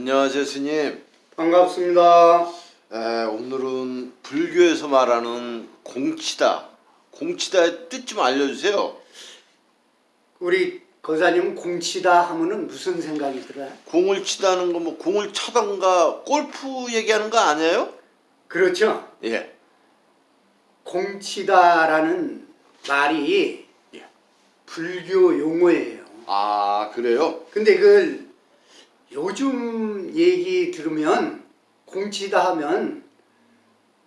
안녕하세요 스님 반갑습니다. 에, 오늘은 불교에서 말하는 공치다 공치다의 뜻 좀 알려주세요 우리 거사님 공치다 하면은 무슨 생각이 들어요? 공을 치다는 거 뭐 공을 차던가 골프 얘기하는 거 아니에요? 그렇죠. 예. 공치다라는 말이 예. 불교 용어예요. 아 그래요? 근데 그 요즘 얘기 들으면 공치다 하면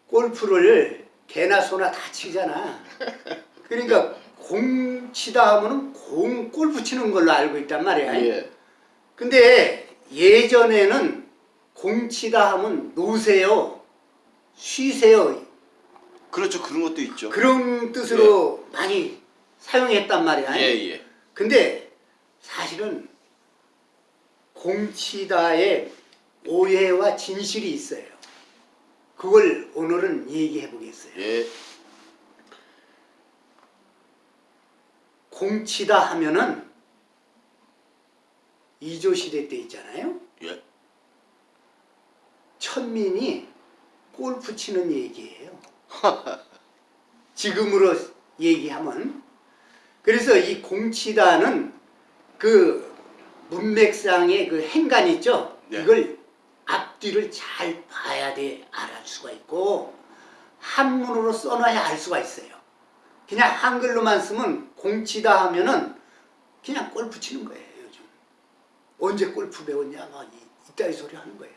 골프를 개나 소나 다 치잖아. 그러니까 공치다 하면은 공 골프 치는 걸로 알고 있단 말이야. 예. 근데 예전에는 공치다 하면 노세요, 쉬세요 그렇죠 그런 것도 있죠 그런 뜻으로 많이 사용했단 말이야. 예 예 근데 사실은 공치다에 오해와 진실이 있어요. 그걸 오늘은 얘기해 보겠어요. 예. 공치다 하면은 이조 시대 때 있잖아요. 예. 천민이 골프 치는 얘기예요. 지금으로 얘기하면 그래서 이 공치다는 그 문맥상의 그 행간 있죠. 네. 이걸 앞뒤를 잘 봐야 돼 알을 수가 있고 한문으로 써놔야 알 수가 있어요. 그냥 한글로만 쓰면 공치다 하면은 그냥 골프 치는 거예요 요즘. 언제 골프 배웠냐 막 이- 이따위 소리 하는 거야.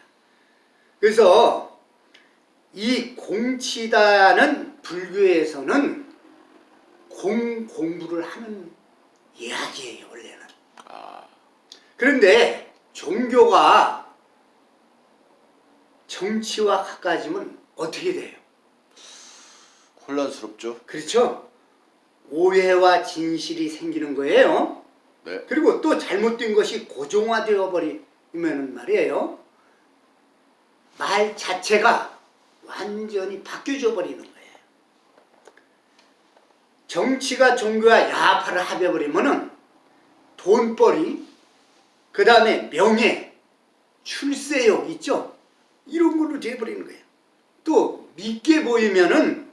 그래서 이 공치다는 불교에서는 공 공부를 하는 이야기예요 원래는. 아 그런데 종교가 정치와 가까워지면 어떻게 돼요? 혼란스럽죠 그렇죠? 오해와 진실이 생기는 거예요. 네. 그리고 또 잘못된 것이 고정화되어 버리면 말이에요. 말 자체가 완전히 바뀌어져 버리는 거예요. 정치가 종교와 야파를 합해버리면 은 돈벌이, 그 다음에 명예, 출세욕 있죠? 이런 걸로 돼버리는 거예요. 또 믿게 보이면은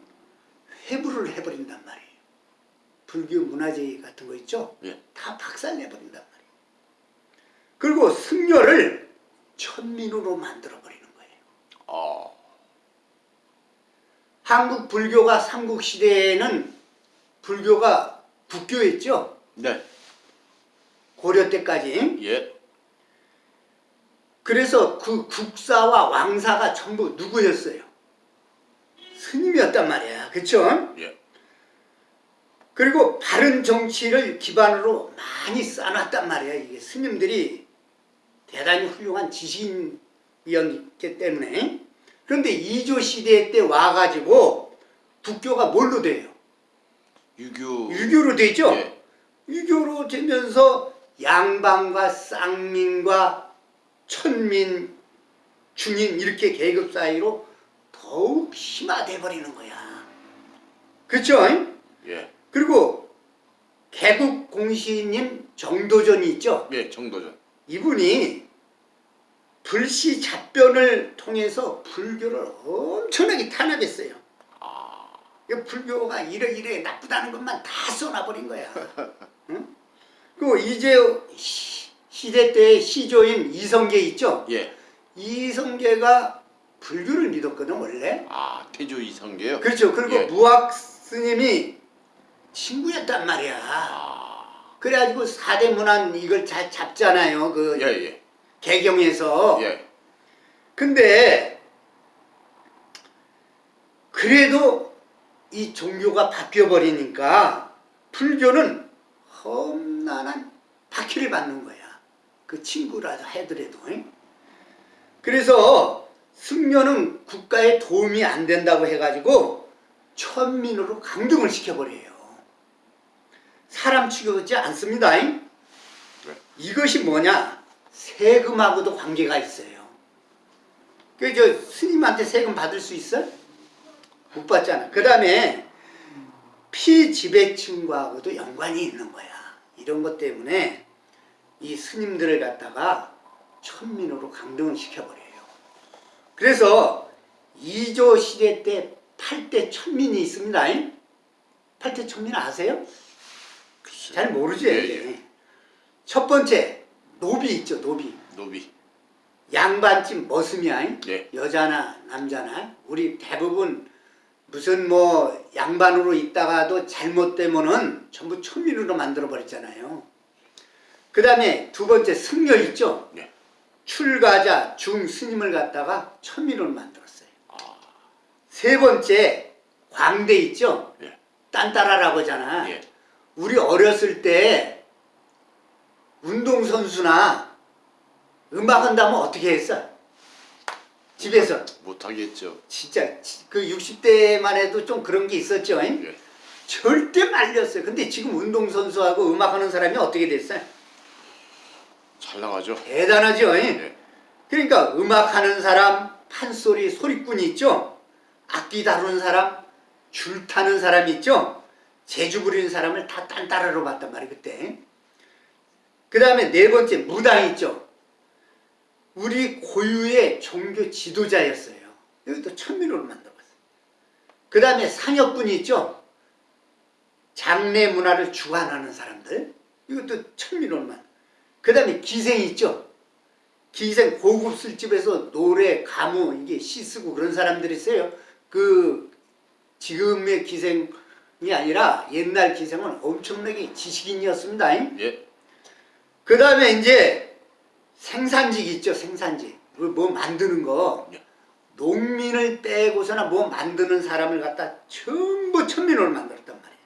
회부를 해버린단 말이에요. 불교 문화재 같은 거 있죠? 예. 다 박살내버린단 말이에요. 그리고 승려를 천민으로 만들어버리는 거예요. 아 한국 불교가 삼국시대에는 불교가 북교였죠? 네. 고려 때까지. 예. 그래서 그 국사와 왕사가 전부 누구였어요? 스님이었단 말이야. 그쵸? 예. 그리고 바른 정치를 기반으로 많이 쌓아놨단 말이야. 이게 스님들이 대단히 훌륭한 지신이었기 때문에. 그런데 이조 시대 때 와가지고 북교가 뭘로 돼요? 유교 유교로 되죠? 예. 유교로 되면서 양반과 쌍민과 천민, 중인 이렇게 계급 사이로 더욱 심화돼 버리는 거야. 그렇죠? 예. 그리고 개국 공시님 정도전이 있죠. 예 정도전 이분이 불시 잡변을 통해서 불교를 엄청나게 탄압했어요. 아이 불교가 이래 이래 나쁘다는 것만 다 쏘나버린 거야. 응? 그리고 이제 시- 시대 때의 시조인 이성계 있죠. 예. 이성계가 불교를 믿었거든 원래. 아 태조 이성계요? 그렇죠. 그리고 예. 무학 스님이 친구였단 말이야. 아 그래가지고 사대 문안 이걸 잘 잡잖아요. 그 예 예 개경에서. 예. 근데 그래도 이 종교가 바뀌어 버리니까 불교는 험난한 박해를 받는 거야. 그 친구라도 하더라도. 응? 그래서 승려는 국가에 도움이 안 된다고 해가지고 천민으로 강등을 시켜버려요. 사람 취급하지 않습니다. 잉? 네. 이것이 뭐냐? 세금하고도 관계가 있어요. 그저 스님한테 세금 받을 수 있어? 못 받잖아. 그 다음에 피지배층과도 연관이 있는 거야. 이런 것 때문에 이 스님들을 갖다가 천민으로 강등을 시켜버려요. 그래서 이조 시대 때 8대 천민이 있습니다. 8대 천민 아세요? 글쎄. 잘 모르죠. 예, 이게. 첫 번째 노비 있죠. 노비. 노비. 양반집 머슴이야. 예. 여자나 남자나 우리 대부분 무슨 뭐 양반으로 있다가도 잘못되면은 전부 천민으로 만들어 버렸잖아요. 그 다음에 두 번째 승려 있죠. 예. 출가자 중 스님을 갖다가 천민으로 만들었어요. 아. 세 번째 광대 있죠. 예. 딴따라라고 하잖아. 예. 우리 어렸을 때 운동선수나 음악 한다면 어떻게 했어? 집에서 못하겠죠. 진짜 지- 그 60대만 해도 좀 그런 게 있었죠. 잉? 예. 절대 말렸어요. 근데 지금 운동선수하고 음악하는 사람이 어떻게 됐어요? 잘 나가죠. 대단하죠. 잉? 예. 그러니까 음악하는 사람, 판소리, 소리꾼 있죠? 악기 다루는 사람, 줄 타는 사람 있죠? 재주 부리는 사람을 다 딴따라로 봤단 말이에요, 그때. 그 다음에 네 번째, 무당 있죠? 우리 고유의 종교 지도자였어요. 이것도 천민으로 만들어봤어요. 그 다음에 상혁군이 있죠? 장례 문화를 주관하는 사람들. 이것도 천민으로 만들 그 다음에 기생이 있죠? 기생 고급 술집에서 노래, 가무 이게 시 쓰고 그런 사람들이 있어요. 그 지금의 기생이 아니라 옛날 기생은 엄청나게 지식인이었습니다. 예. 그 다음에 이제 생산직 있죠, 생산직. 그뭐 만드는 거. 예. 농민을 빼고서나 뭐 만드는 사람을 갖다 전부 천민으로 만들었단 말이에요.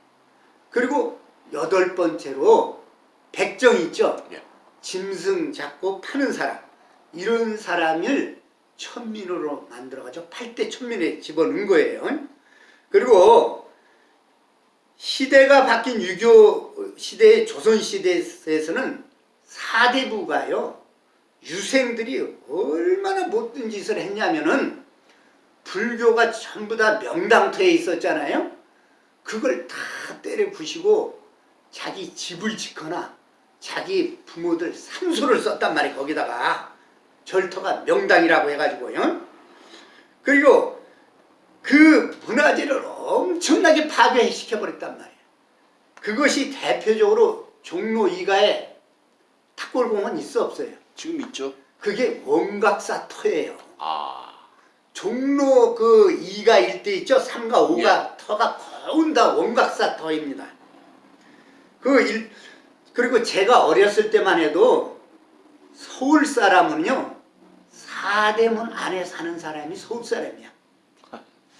그리고 여덟 번째로 백정 있죠. 예. 짐승 잡고 파는 사람. 이런 사람을 천민으로 만들어가지고 8대 천민에 집어넣은 거예요. 그리고 시대가 바뀐 유교 시대, 조선 시대에서는 사대부가요. 유생들이 얼마나 못된 짓을 했냐면은 불교가 전부 다 명당터에 있었잖아요. 그걸 다 때려 부시고 자기 집을 짓거나 자기 부모들 산소를 썼단 말이에요. 거기다가 절터가 명당이라고 해가지고요. 그리고 그 문화재를 엄청나게 파괴시켜버렸단 말이에요. 그것이 대표적으로 종로 이가에 탁골공원 있어 없어요. 지금 있죠. 그게 원각사터예요. 아. 종로 그 2가 일대 있죠? 3가 5가 예. 터가 거운 다 원각사터입니다. 그 일, 그리고 제가 어렸을 때만 해도 서울 사람은요, 사대문 안에 사는 사람이 서울 사람이야.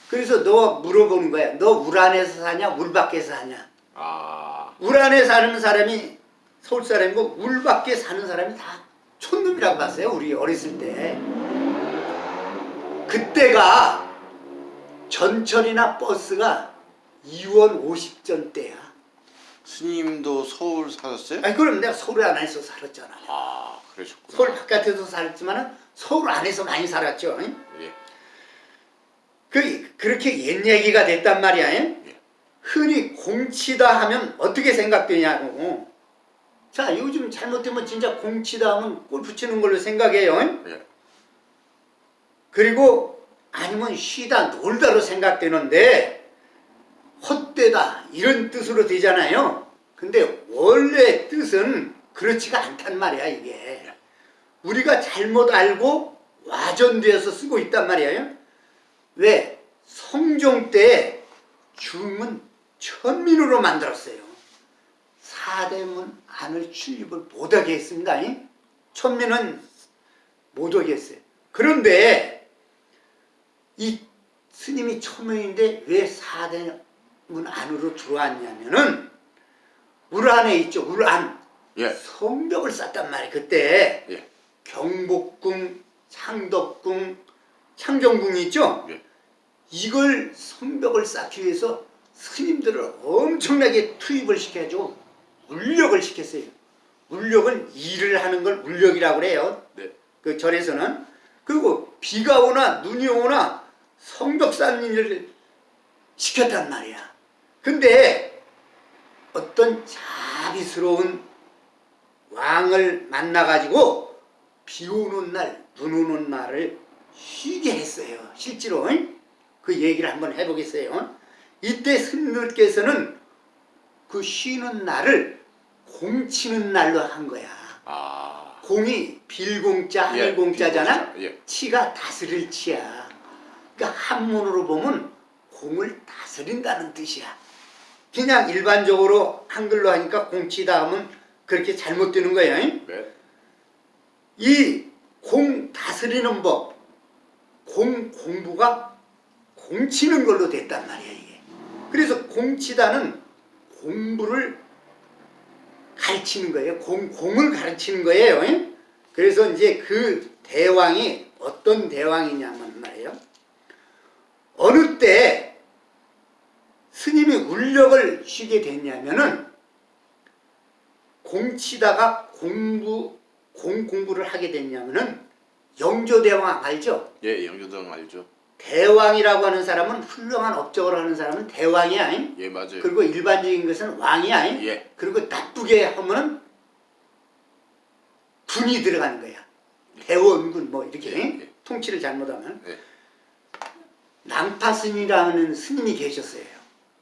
그래서 너 물어보는 거야. 너 울 안에서 사냐, 울 밖에서 사냐. 아. 울 안에 사는 사람이 서울 사람이고 울 밖에 사는 사람이 다 촌놈이라고 봤어요. 우리 어렸을 때. 그때가 전철이나 버스가 2원 50전 때야. 스님도 서울 사셨어요? 아니 그럼 내가 서울 안에서 살았잖아. 아, 그러셨구나. 서울 바깥에서 살았지만 서울 안에서 많이 살았죠. 예. 그 그렇게 옛 얘기가 됐단 말이야. 흔히 공치다 하면 어떻게 생각되냐고. 자 요즘 잘못되면 진짜 공치다 하면 골프 치는 걸로 생각해요. 예. 그리고 아니면 쉬다 놀다로 생각되는데 헛되다 이런 뜻으로 되잖아요. 근데 원래 뜻은 그렇지가 않단 말이야 이게. 우리가 잘못 알고 와전되어서 쓰고 있단 말이에요. 왜? 성종 때 중은 천민으로 만들었어요. 사대문 안을 출입을 못하게 했습니다. 천민은 못하게 했어요. 그런데 이 스님이 초명인데 왜 사대문 안으로 들어왔냐면은 울 안에 있죠 울 안. 예. 성벽을 쌓단 말이에요 그때 예. 경복궁, 창덕궁, 창경궁이 있죠 예. 이걸 성벽을 쌓기 위해서 스님들을 엄청나게 투입을 시켜가지고 울력을 시켰어요 울력은 일을 하는 걸 울력이라고 그래요 네. 그 절에서는 그리고 비가 오나 눈이 오나 성벽 쌓는 일을 시켰단 말이야. 근데 어떤 자비스러운 왕을 만나가지고 비 오는 날, 눈 오는 날을 쉬게 했어요. 실제로 응? 그 얘기를 한번 해보겠어요. 이때 스님들께서는 그 쉬는 날을 공치는 날로 한 거야. 아. 공이 빌공자, 예, 하늘공자잖아. 예. 치가 다스릴 치야. 그러니까 한문으로 보면 공을 다스린다는 뜻이야. 그냥 일반적으로 한글로 하니까 공치다 하면 그렇게 잘못되는 거야. 잉? 네. 이공 다스리는 법, 공 공부가 공치는 걸로 됐단 말이야 이게. 그래서 공치다는 공부를 가르치는 거예요. 공 공을 가르치는 거예요. 잉? 그래서 이제 그 대왕이 어떤 대왕이냐면 말이에요. 어느 때 스님이 울력을 쉬게 됐냐면은 공치다가 공부 공 공부를 하게 됐냐면은 영조대왕 알죠? 예, 영조당 알죠. 대왕이라고 하는 사람은 훌륭한 업적을 하는 사람은 대왕이 아닌 예, 맞아요. 그리고 일반적인 것은 왕이 아닌 예. 그리고 나쁘게 하면은 군이 들어가는 거야. 대원군 뭐 이렇게 예, 예. 통치를 잘못하면 예. 낭파스님이라는 스님이 계셨어요.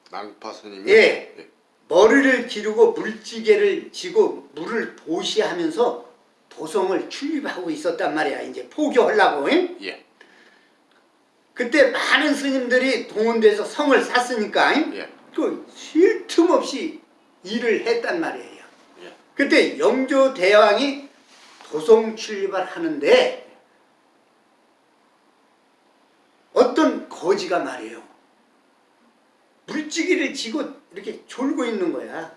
낭파 스님이 예. 예. 머리를 기르고 물지개를 지고 물을 보시하면서 도성을 출입하고 있었단 말이야. 이제 포교하려고. 응? 예. 그때 많은 스님들이 동원돼서 성을 샀으니까 응? 예. 그쉴틈 없이 일을 했단 말이에요. 예. 그때 영조 대왕이 도성 출입을 하는데 어떤 거지가 말이에요. 물지기를 지고 이렇게 졸고 있는 거야.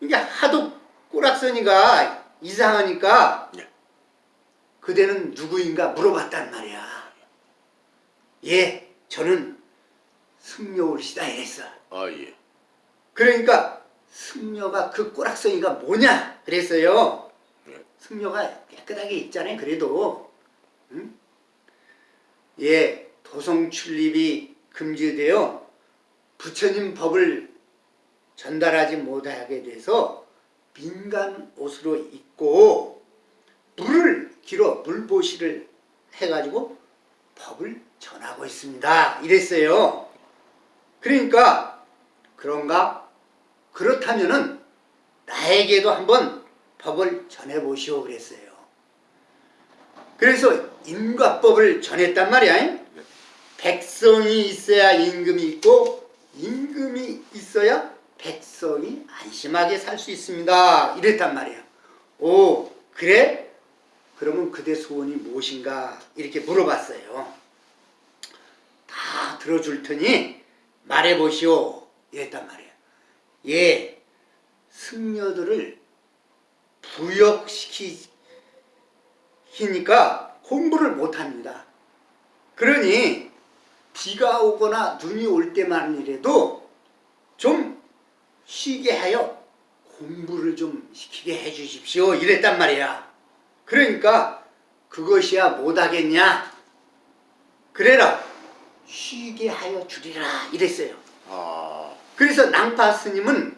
이게 하도 꼬락서니가 이상하니까 예. 그대는 누구인가 물어봤단 말이야. 예, 저는 승려올시다 이랬어. 아, 예. 그러니까 승려가 그 꼬락서니가 뭐냐 그랬어요. 예. 승려가 깨끗하게 있잖아요. 그래도 응? 예 도성 출입이 금지되어 부처님 법을 전달하지 못하게 돼서 민간 옷으로 입고 물을 길어 물보시를 해가지고 법을 전하고 있습니다. 이랬어요. 그러니까 그런가? 그렇다면은 나에게도 한번 법을 전해보시오 그랬어요. 그래서 인과법을 전했단 말이야. 백성이 있어야 임금이 있고 임금이 있어야 백성이 안심하게 살 수 있습니다. 이랬단 말이야. 오 그래? 그러면 그대 소원이 무엇인가? 이렇게 물어봤어요. 다 들어줄 테니 말해보시오. 이랬단 말이야. 예, 승려들을 부역시키니까 공부를 못합니다. 그러니 비가 오거나 눈이 올 때만이라도 좀 쉬게 하여 공부를 좀 시키게 해 주십시오. 이랬단 말이야. 그러니까 그것이야 못하겠냐? 그래라 쉬게 하여 주리라 이랬어요. 아, 그래서 낭파 스님은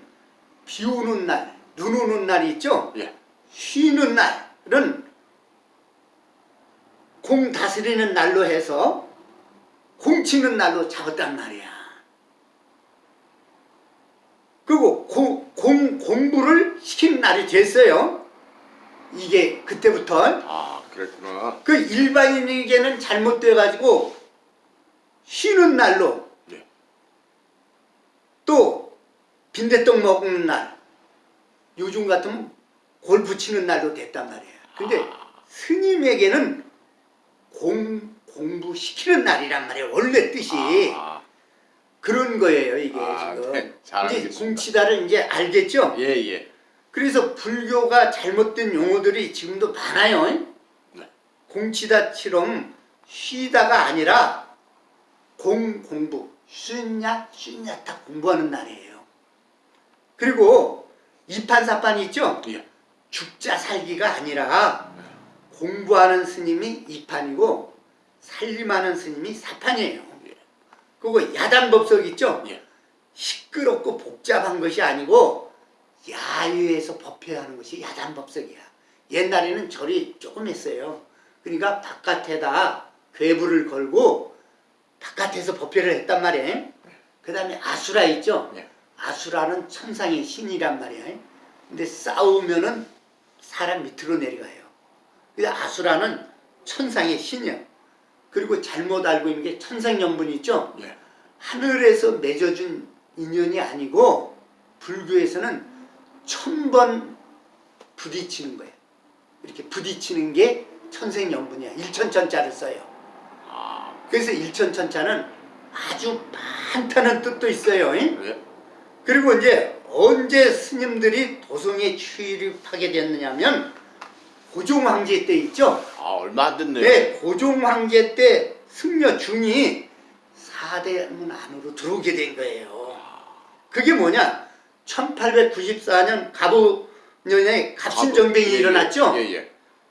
비 오는 날, 눈 오는 날이 있죠? 예. 쉬는 날은 공 다스리는 날로 해서 공 치는 날로 잡았단 말이야. 그리고 공, 공, 공부를 시키는 날이 됐어요. 이게 그때부터 아, 그랬구나. 그 일반인에게는 잘못돼 가지고 쉬는 날로 예. 또 빈대떡 먹는 날 요즘 같으면 골프 치는 날도 됐단 말이에요. 근데 스님에게는 공, 공부시키는 날이란 말이에요. 원래 뜻이 아, 그런 거예요. 이게 아, 지금 네. 잘 이제. 공치다를 이제 알겠죠? 예, 예. 그래서 불교가 잘못된 용어들이 지금도 많아요. 네. 공치다처럼 쉬다가 아니라 공 공부 쉬냐 쉬냐 다 공부하는 날이에요. 그리고 이판사판 있죠? 예. 죽자 살기가 아니라 공부하는 스님이 이판이고 살림하는 스님이 사판이에요. 예. 그리고 야단법석 있죠? 예. 시끄럽고 복잡한 것이 아니고 야유에서 법회하는 것이 야단법석이야. 옛날에는 절이 조금 했어요. 그러니까 바깥에다 괴불을 걸고 바깥에서 법회를 했단 말이에요. 그 다음에 아수라 있죠? 네. 아수라는 천상의 신이란 말이에요. 근데 싸우면은 사람 밑으로 내려가요. 그래서 아수라는 천상의 신이야. 그리고 잘못 알고 있는 게 천상연분 있죠? 예. 하늘에서 맺어준 인연이 아니고 불교에서는 천 번 부딪히는 거예요. 이렇게 부딪히는 게 천생연분이야. 일천천자를 써요. 아, 그래서 일천천자는 아주 많다는 뜻도 있어요. 그리고 이제 언제 스님들이 도성에 출입하게 됐느냐면 고종 황제 때 있죠. 아, 얼마 안 됐네요. 네, 고종 황제 때 승려 중이 사대문 안으로 들어오게 된 거예요. 그게 뭐냐? 1894년 갑오년에 갑신정변이 예, 예. 일어났죠. 예, 예.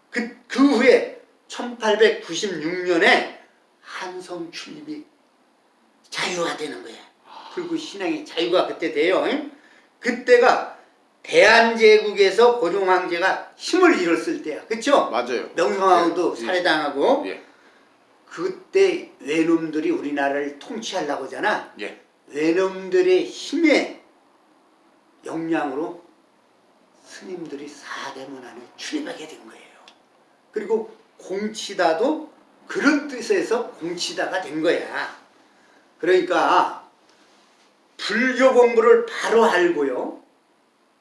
그, 그 후에 1896년에 한성 출입이 자유화 되는 거야. 불구 신앙의 자유가 그때 돼요. 응? 그때가 대한제국에서 고종 황제가 힘을 잃었을 때야. 그쵸? 맞아요. 명성황후도 예, 예. 살해당하고 예. 그때 외놈들이 우리나라를 통치하려고 하잖아. 예. 외놈들의 힘의 역량으로 스님들이 사대문 안에 출입하게 된 거예요. 그리고 공치다도 그런 뜻에서 공치다가 된 거야. 그러니까 불교 공부를 바로 알고요.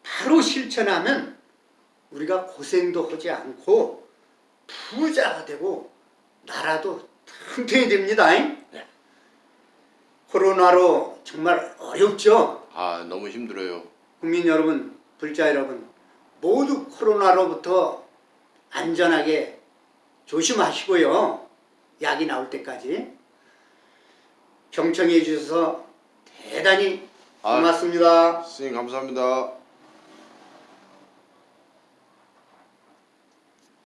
바로 실천하면 우리가 고생도 하지 않고 부자가 되고 나라도 튼튼히 됩니다. 잉? 네. 코로나로 정말 어렵죠. 아, 너무 힘들어요. 국민 여러분, 불자 여러분, 모두 코로나로부터 안전하게 조심하시고요. 약이 나올 때까지 경청해 주셔서 대단히 아. 고맙습니다. 스님 감사합니다.